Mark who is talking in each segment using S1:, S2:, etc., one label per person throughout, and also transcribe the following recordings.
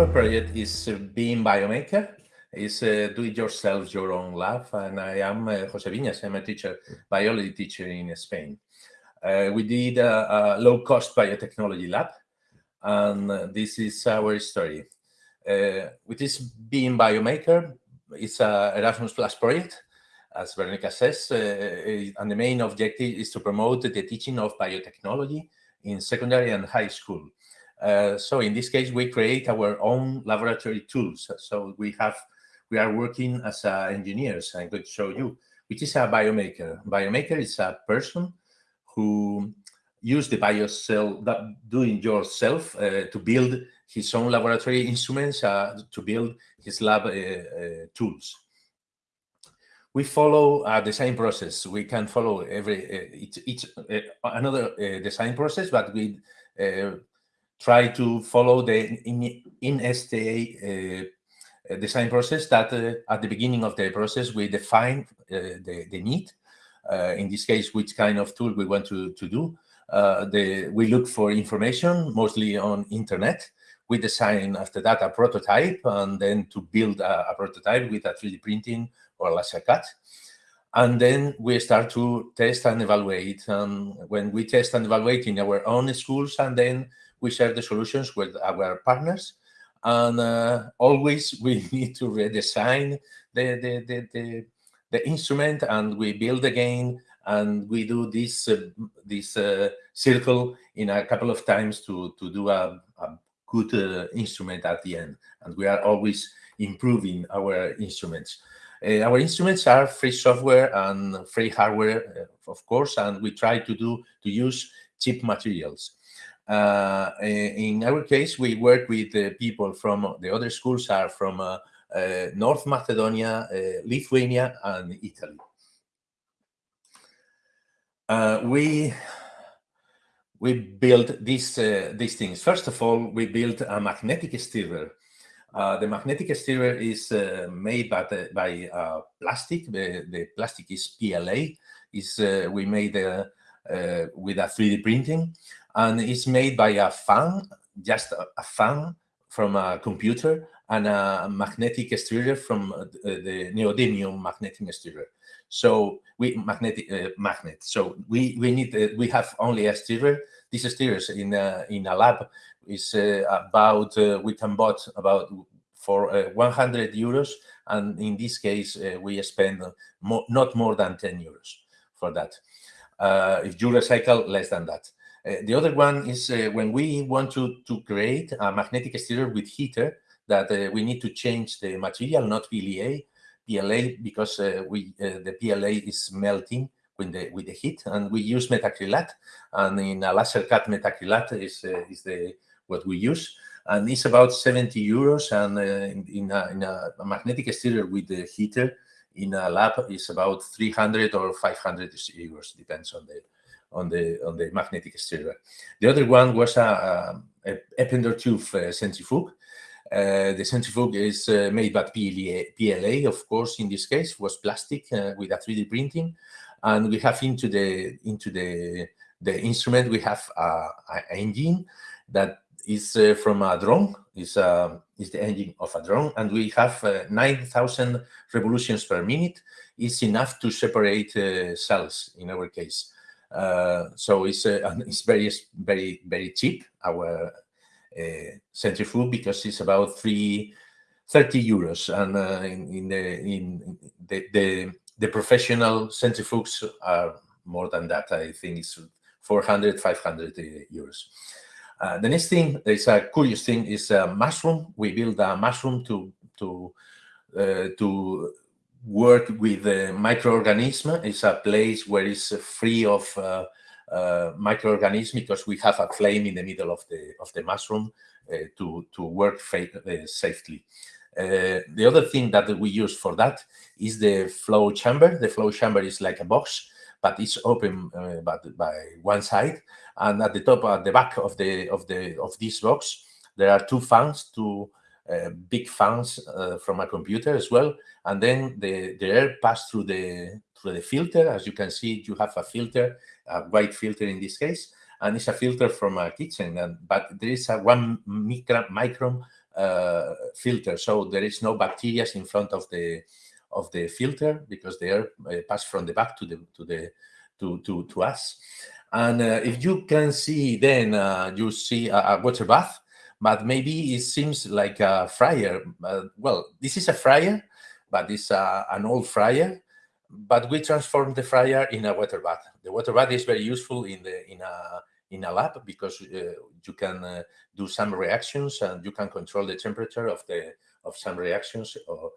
S1: our project is uh, Being Biomaker. It's uh, do-it-yourself, your own lab. And I am uh, Jose Viñas. I'm a teacher, biology teacher in Spain. Uh, we did a, a low-cost biotechnology lab. And this is our story. Uh, with this Being Biomaker, it's a Erasmus Plus project, as Veronica says. Uh, and the main objective is to promote the teaching of biotechnology in secondary and high school. Uh, so in this case, we create our own laboratory tools. So we have, we are working as uh, engineers. I'm going to show you, which is a biomaker. Biomaker is a person who use the biocell, that doing yourself uh, to build his own laboratory instruments, uh, to build his lab uh, uh, tools. We follow a design process. We can follow every each, each another design process, but we try to follow the in, in STA uh, design process that uh, at the beginning of the process we define uh, the, the need. in this case, which kind of tool we want to, to do. the, we look for information, mostly on internet. We design after that a prototype and then to build a, a prototype with a 3D printing or laser cut. And then we start to test and evaluate. And when we test and evaluate in our own schools, and then we share the solutions with our partners. And uh, always we need to redesign the, the, the, the, the instrument and we build again and we do this uh, this uh, circle in a couple of times to to do a, a good uh, instrument at the end. And we are always improving our instruments. Uh, our instruments are free software and free hardware uh, of course and we try to do to use cheap materials uh, in our case, we work with people from the other schools are from uh, uh, North Macedonia, Lithuania, and Italy. we we built these uh, these things. First of all, we built a magnetic stirrer. Uh, the magnetic stirrer is uh, made by the, by plastic. The, the, plastic is PLA. Is we made with a 3D printing, and it's made by a fan, just a, a fan from a computer and a magnetic stirrer from uh, the neodymium magnetic stirrer. So we magnetic uh, magnet. So we we need uh, we have only a stirrer. This stirrers in a, in a lab is uh, about uh, we can bought about for uh, 100 euros, and in this case we spend more, not more than 10 euros for that. If you recycle less than that. Uh, the other one is uh, when we want to, to create a magnetic stirrer with heater that uh, we need to change the material, not PLA, PLA because we the PLA is melting with the with the heat, and we use methacrylate, and in a laser cut methacrylate is is the what we use and it's about 70 euros and uh, in, in, a, in, a, magnetic stirrer with the heater in a lab is about 300 or 500 euros depends on the on the on the magnetic stirrer. The other one was a, a, a tube uh, centrifuge. Uh, the centrifuge is uh, made by PLA, PLA, of course, in this case, was plastic uh, with a 3D printing. And we have into the into the the instrument, we have an engine that is uh, from a drone, is, uh, is the engine of a drone. And we have 9,000 revolutions per minute. It's enough to separate cells in our case. Uh, so it's uh, it's very very very cheap our uh, centrifuge because it's about three 30 euros and uh, in, in, the in the, the the professional centrifuges are more than that i think it's 400 500 uh, euros uh, the next thing is a curious thing is a mushroom we build a mushroom to to to work with the microorganism. It's a place where it's free of uh, uh, microorganisms because we have a flame in the middle of the of the mushroom uh, to to work uh, safely. Uh, the other thing that we use for that is the flow chamber. The flow chamber is like a box, but it's open uh, but by one side, and at the top, at the back of the of the of this box, there are two fans two uh, big fans uh, from a computer as well. And then the, the air pass through the through the filter. As you can see, you have a filter, a white filter in this case, and it's a filter from a kitchen. And but there is a one micron, micron uh, filter, so there is no bacteria in front of the of the filter because they are uh, passed from the back to the to the to to, to us. And uh, if you can see, then uh, you see a, a, water bath, but maybe it seems like a fryer. well, this is a fryer, but it's a, an old fryer. But we transform the fryer in a water bath. The water bath is very useful in the in a in a lab because uh, you can uh, do some reactions and you can control the temperature of the of some reactions or,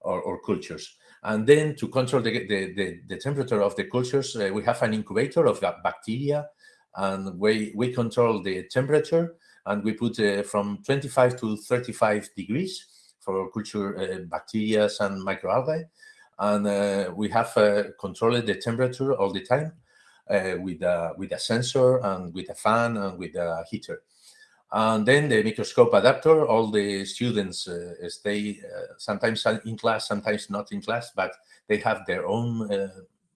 S1: or, or cultures. And then to control the, the, the, the temperature of the cultures, uh, we have an incubator of bacteria and we, we control the temperature and we put uh, from 25 to 35 degrees for culture uh, bacteria and microalgae. And uh, we have uh, controlled the temperature all the time uh, with, a, with a sensor and with a fan and with a heater. And then the microscope adapter, all the students uh, stay uh, sometimes in class, sometimes not in class, but they have their own uh,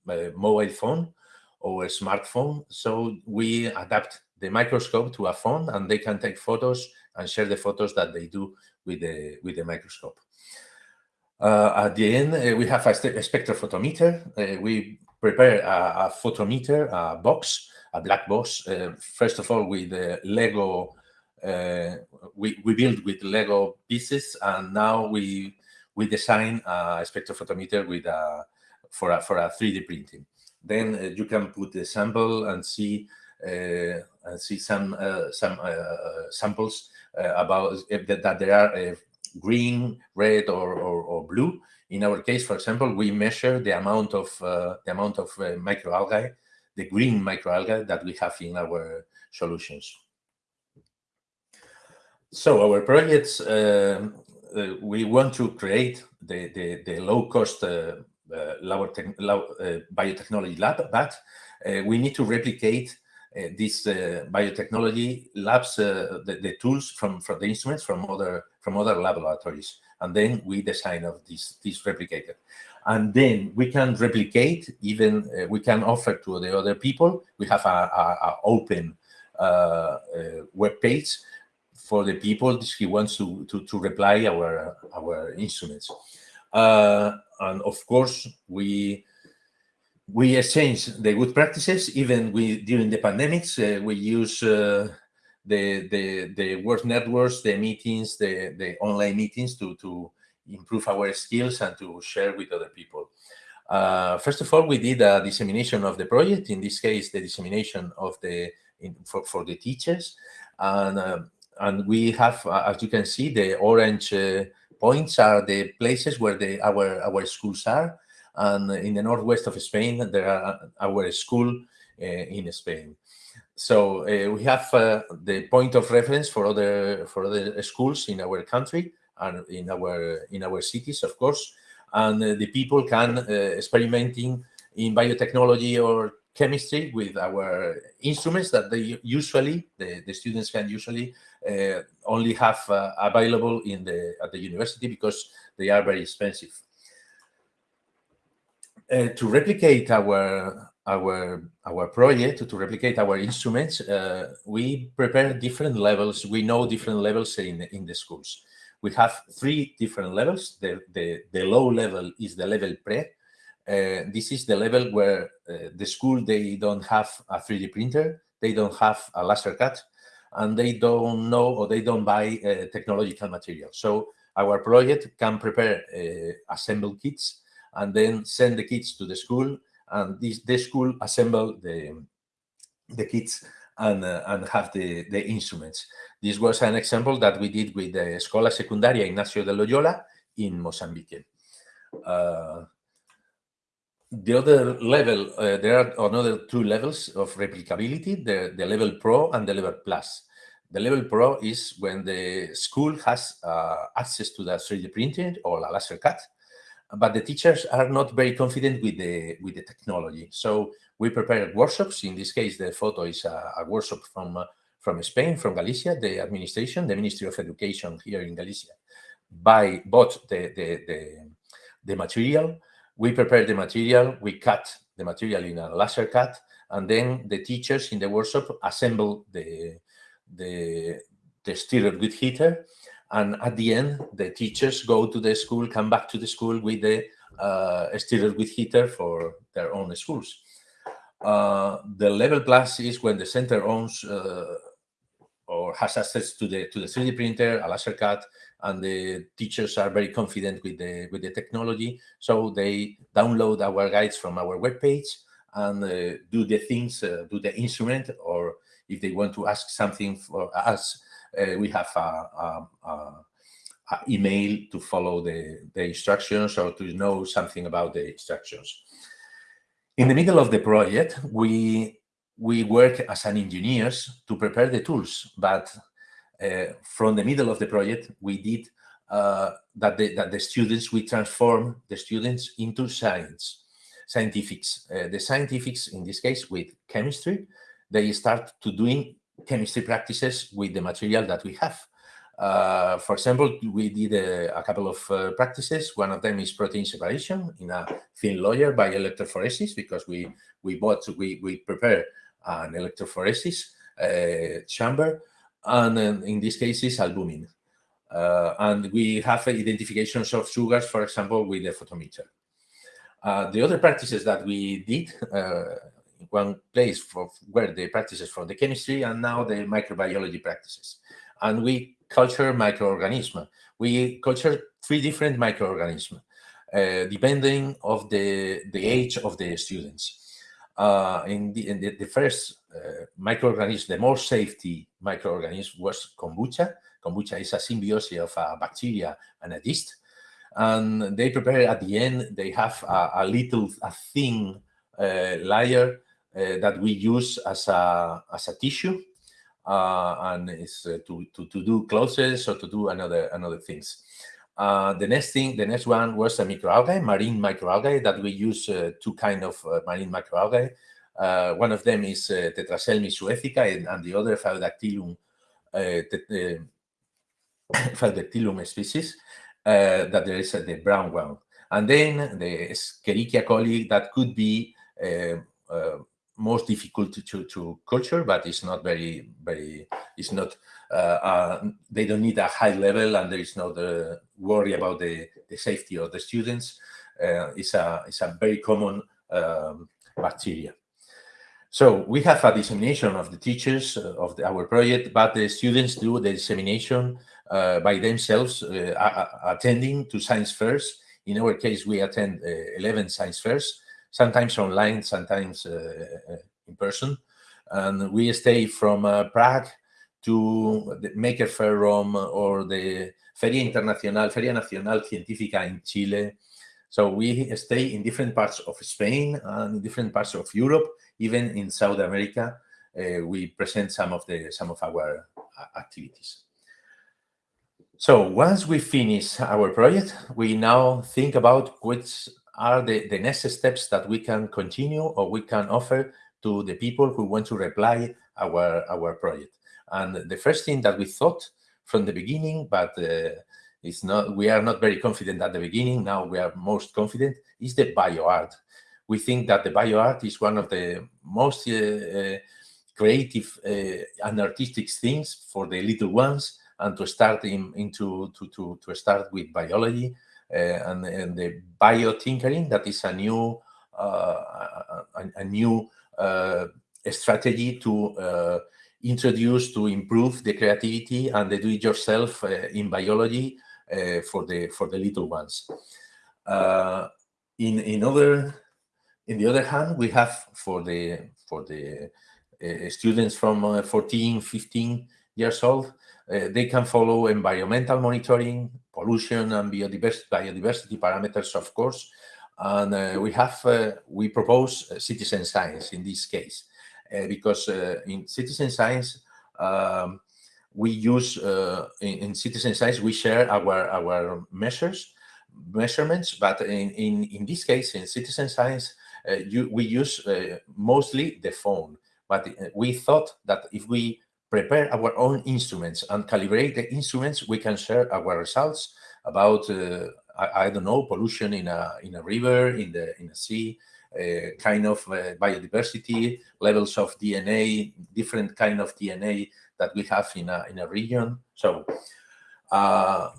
S1: uh mobile phone or a smartphone. So we adapt the microscope to a phone and they can take photos and share the photos that they do with the, with the microscope. Uh, at the end, uh, we have a, a spectrophotometer. we prepare a, a, photometer, a box, a black box, first of all with the Lego we, we build with Lego pieces, and now we we design a spectrophotometer with a for a for a 3D printing. Then uh, you can put the sample and see uh, and see some uh, some uh, samples uh, about that, that there are green, red, or, or, or blue. In our case, for example, we measure the amount of the amount of microalgae, the green microalgae that we have in our solutions. So our projects, uh, uh, we want to create the, the, the low-cost uh, uh low, uh, biotechnology lab, but we need to replicate these biotechnology labs, the, the, tools from, from the instruments from other from other laboratories, and then we design of this this replicator, and then we can replicate. Even we can offer to the other people. We have a, a, a open web page for the people he wants to, to, to reply our, our instruments. Uh, and of course, we we exchange the good practices. Even we during the pandemics, uh, we use uh, the the the work networks, the meetings, the the online meetings to to improve our skills and to share with other people. Uh, first of all, we did a dissemination of the project. In this case, the dissemination of the in, for for the teachers, and uh, and we have, uh, as you can see, the orange uh, points are the places where the, our, our schools are. And in the northwest of Spain, there are our school uh, in Spain. So uh, we have uh, the point of reference for other for other schools in our country and in our in our cities, of course. And uh, the people can experimenting in biotechnology or chemistry with our instruments that they usually the, the students can usually uh, only have uh, available in the at the university because they are very expensive. Uh, to replicate our our our project to replicate our instruments, uh, we prepare different levels. We know different levels in in the schools. We have three different levels. The the the low level is the level pre, uh, this is the level where uh, the school, they don't have a 3D printer, they don't have a laser cut, and they don't know or they don't buy uh, technological material. So our project can prepare uh, assemble kits and then send the kits to the school, and this the school assemble the the kits and uh, and have the the instruments. This was an example that we did with the Escola Secundaria Ignacio de Loyola in Mozambique. Uh, the other level, uh, there are another two levels of replicability, the, the level pro and the level plus. The level pro is when the school has uh, access to the 3D printing or a laser cut, but the teachers are not very confident with the with the technology. So we prepare workshops. In this case, the photo is a, a workshop from uh, from Spain, from Galicia, the administration, the Ministry of Education here in Galicia, by bought the the, the, the material we prepare the material, we cut the material in a laser cut, and then the teachers in the workshop assemble the, the, the stirred with heater, and at the end, the teachers go to the school, come back to the school with the uh, stirrer with heater for their own schools. Uh, the level plus is when the center owns uh, or has access to the to the 3D printer, a laser cut, and the teachers are very confident with the with the technology. So they download our guides from our webpage and uh, do the things, uh, do the instrument, or if they want to ask something for us, uh, we have a, a, a, a, email to follow the, the instructions or to know something about the instructions. In the middle of the project, we we work as an engineers to prepare the tools, but from the middle of the project, we did uh, that, the, that the students, we transform the students into science, scientifics. Uh, the scientifics, in this case, with chemistry, they start to doing chemistry practices with the material that we have. Uh, for example, we did a, a couple of uh, practices. One of them is protein separation in a thin layer by electrophoresis because we we bought we we prepare an electrophoresis uh, chamber, and in this case is albumin. Uh, and we have identifications of sugars, for example, with the photometer. Uh, the other practices that we did uh, one place for where the practices from the chemistry and now the microbiology practices. And we culture microorganisms. We culture three different microorganisms, uh, depending of the, the age of the students. Uh, in, the, in the, the first uh, microorganism, the most safety microorganism was kombucha. Kombucha is a symbiosis of a bacteria and a yeast. And they prepare at the end, they have a, a little, a thin uh, layer uh, that we use as a, as a tissue uh, and it's uh, to, to, to do clothes or to do another another things. Uh, the next thing, the next one was a microalgae, marine microalgae that we use uh, two kind of uh, marine microalgae. Uh, one of them is Tetraselmis suecica and, and, the other Phaeodactylum, Phaeodactylum species that there is the brown one. And then the Escherichia coli that could be most difficult to, to, culture, but it's not very, very, it's not, uh, uh, they don't need a high level and there is no the worry about the, the safety of the students. Uh, it's, a, it's a very common um, bacteria. So we have a dissemination of the teachers uh, of the, our project, but the students do the dissemination uh, by themselves, uh, attending to science fairs. In our case, we attend 11 science fairs sometimes online, sometimes uh, uh, in person. And we stay from uh, Prague to the Maker Faire Rome or the Feria Internacional, Feria Nacional Científica in Chile. So we stay in different parts of Spain and different parts of Europe, even in South America. Uh, we present some of the some of our activities. So once we finish our project, we now think about which are the, the next steps that we can continue or we can offer to the people who want to reply our, our project. And the first thing that we thought from the beginning, but uh, it's not, we are not very confident at the beginning, now we are most confident, is the bioart. We think that the bioart is one of the most uh, uh, creative uh, and artistic things for the little ones and to start in, into to, to, to start with biology and, and the biotinkering, that is a new uh, a, a, new uh, strategy to introduce to improve the creativity and the do-it-yourself in biology for the for the little ones. in in other in the other hand, we have for the for the uh, students from uh, 14, 15 years old, uh, they can follow environmental monitoring, pollution and biodiversity, biodiversity parameters, of course. And uh, we have, uh, we propose citizen science in this case, because in citizen science, um, we use, in, in citizen science, we share our, our measures, measurements, but in, in, in this case, in citizen science, uh, you, we use uh, mostly the phone. But we thought that if we prepare our own instruments and calibrate the instruments, we can share our results about, uh, I, I, don't know, pollution in a, in a river, in the in a sea, uh, kind of uh, biodiversity, levels of DNA, different kind of DNA that we have in a, in a region. So Uh,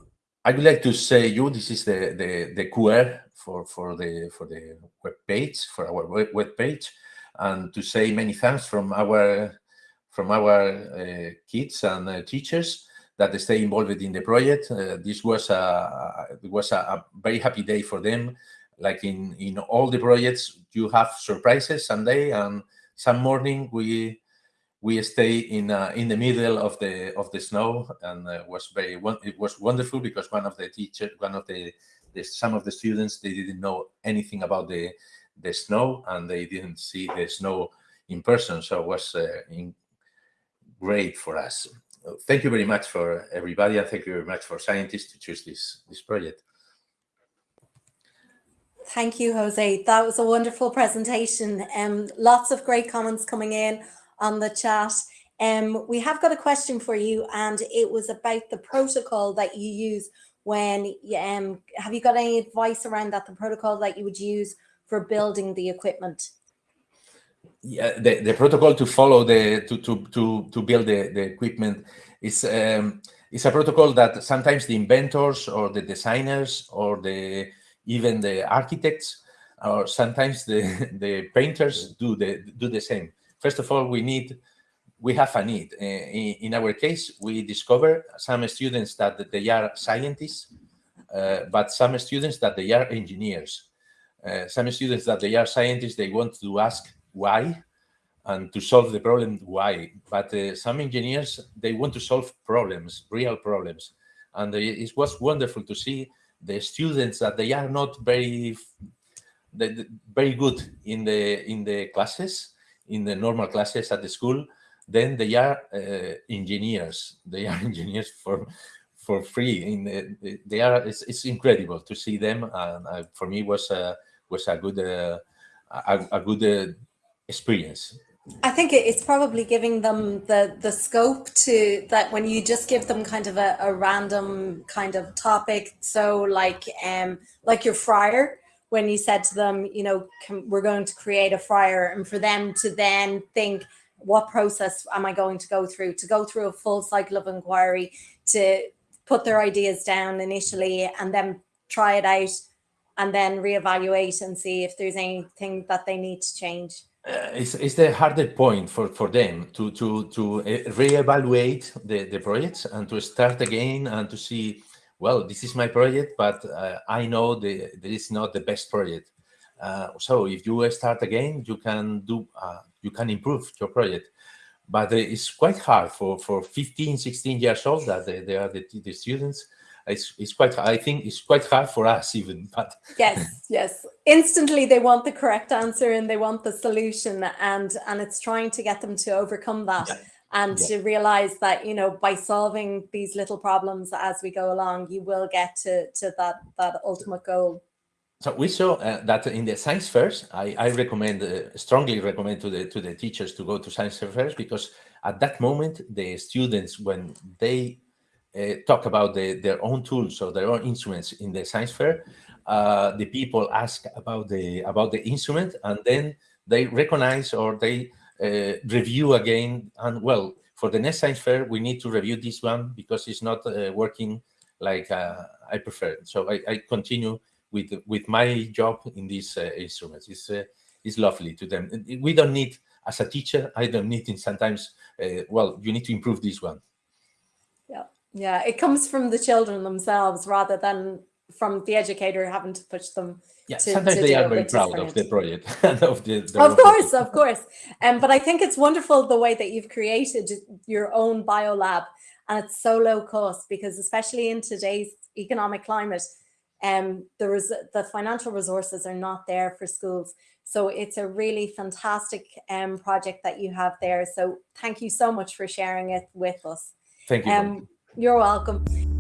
S1: I would like to say you this is the the the QR for for the for the web page for our web page, and to say many thanks from our from our uh, kids and uh, teachers that stay involved in the project. Uh, this was a was a, a, very happy day for them. Like in in all the projects, you have surprises someday, and some morning we we stay in uh, in the middle of the of the snow, and uh, was very it was wonderful because one of the teacher, one of the, the some of the students, they didn't know anything about the the snow, and they didn't see the snow in person, so it was uh, in, great for us. Thank you very much for everybody, and thank you very much for Scientix to choose this this project.
S2: Thank you, Jose. That was a wonderful presentation. Um, lots of great comments coming in on the chat. Um, we have got a question for you, and it was about the protocol that you use when, um, have you got any advice around that, the protocol that you would use for building the equipment?
S1: Yeah, the, the protocol to follow the to to to to build the, the equipment is um, is a protocol that sometimes the inventors or the designers or the even the architects or sometimes the the painters do the do the same. First of all, we need we have a need. Uh, in, in, our case, we discover some students that they are scientists, uh, but some students that they are engineers. Uh, some students that they are scientists, they want to ask why and to solve the problem why. But uh, some engineers, they want to solve problems, real problems. And it was wonderful to see the students that they are not very very good in the in the classes in the normal classes at the school then they are uh, engineers they are engineers for for free in the, they are it's, it's incredible to see them and uh, for me was a was a good uh, a, a, good uh, experience
S2: I think it's probably giving them the the scope to that when you just give them kind of a, a random kind of topic. So like um like your fryer, when you said to them, you know, can, we're going to create a fryer, and for them to then think, what process am I going to go through? To go through a full cycle of inquiry, to put their ideas down initially, and then try it out, and then reevaluate and see if there's anything that they need to change
S1: uh, it's, it's the harder point for, for them to to to uh, reevaluate the, the projects and to start again and to see well this is my project but uh, i know the this is not the best project. Uh, so if you start again you can do uh, you can improve your project. But it's quite hard for for 15 16 years old that they, they are the, the students it's, it's quite i think it's quite hard for us even but
S2: yes yes instantly they want the correct answer and they want the solution and and it's trying to get them to overcome that yeah. and yeah. to realize that you know by solving these little problems as we go along you will get to to that that ultimate goal
S1: so we saw uh, that in the science fairs, I, I recommend, uh, strongly recommend to the to the teachers to go to science fairs because at that moment the students, when they uh, talk about the, their own tools or their own instruments in the science fair, uh, the people ask about the about the instrument and then they recognize or they uh, review again. And well, for the next science fair, we need to review this one because it's not uh, working like uh, I prefer. So I, I, continue with with my job in these uh, instruments. It's it's lovely to them. We don't need as a teacher. I don't need in sometimes. well, you need to improve this one.
S2: Yeah, it comes from the children themselves rather than from the educator having to push them.
S1: Yeah, to, sometimes to they are very proud of the project.
S2: of, the, the of course, of course. Um, but I think it's wonderful the way that you've created your own biolab and it's so low cost because especially in today's economic climate, um, there is the financial resources are not there for schools. So it's a really fantastic um, project that you have there. So thank you so much for sharing it with us.
S1: Thank you. Um,
S2: you're welcome.